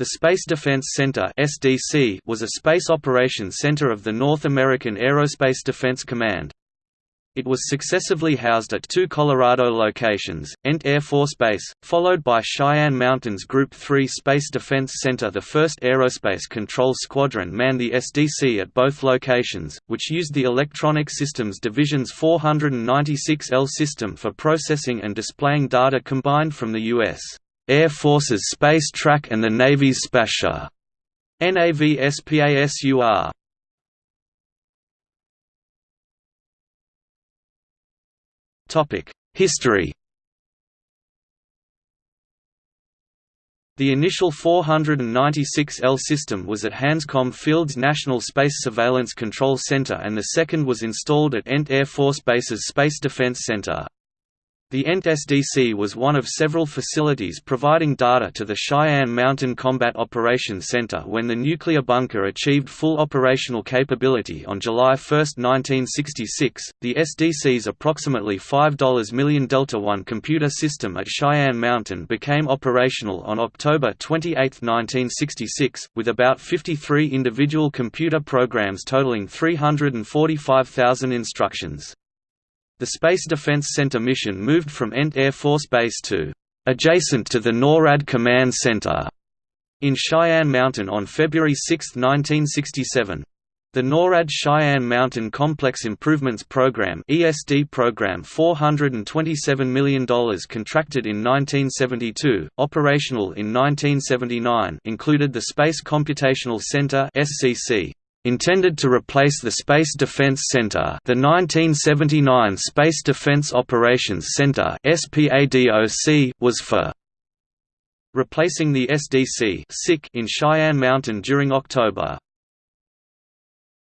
The Space Defense Center (SDC) was a space operations center of the North American Aerospace Defense Command. It was successively housed at two Colorado locations, Ent Air Force Base, followed by Cheyenne Mountains Group 3 Space Defense Center The 1st Aerospace Control Squadron manned the SDC at both locations, which used the Electronic Systems Division's 496L system for processing and displaying data combined from the U.S. Air Force's Space Track and the Navy's SPASUR. NAVSPASUR Topic: History The initial 496L system was at Hanscom Field's National Space Surveillance Control Center and the second was installed at Ent Air Force Base's Space Defense Center. The ENT SDC was one of several facilities providing data to the Cheyenne Mountain Combat Operations Center when the nuclear bunker achieved full operational capability on July 1, 1966. The SDC's approximately $5 million Delta I computer system at Cheyenne Mountain became operational on October 28, 1966, with about 53 individual computer programs totaling 345,000 instructions. The Space Defense Center mission moved from Ent Air Force Base to adjacent to the NORAD Command Center in Cheyenne Mountain on February 6, 1967. The NORAD Cheyenne Mountain Complex Improvements Program (ESD program $427 million contracted in 1972, operational in 1979 included the Space Computational Center (SCC), Intended to replace the Space Defense Center the 1979 Space Defense Operations Center was for replacing the SDC in Cheyenne Mountain during October.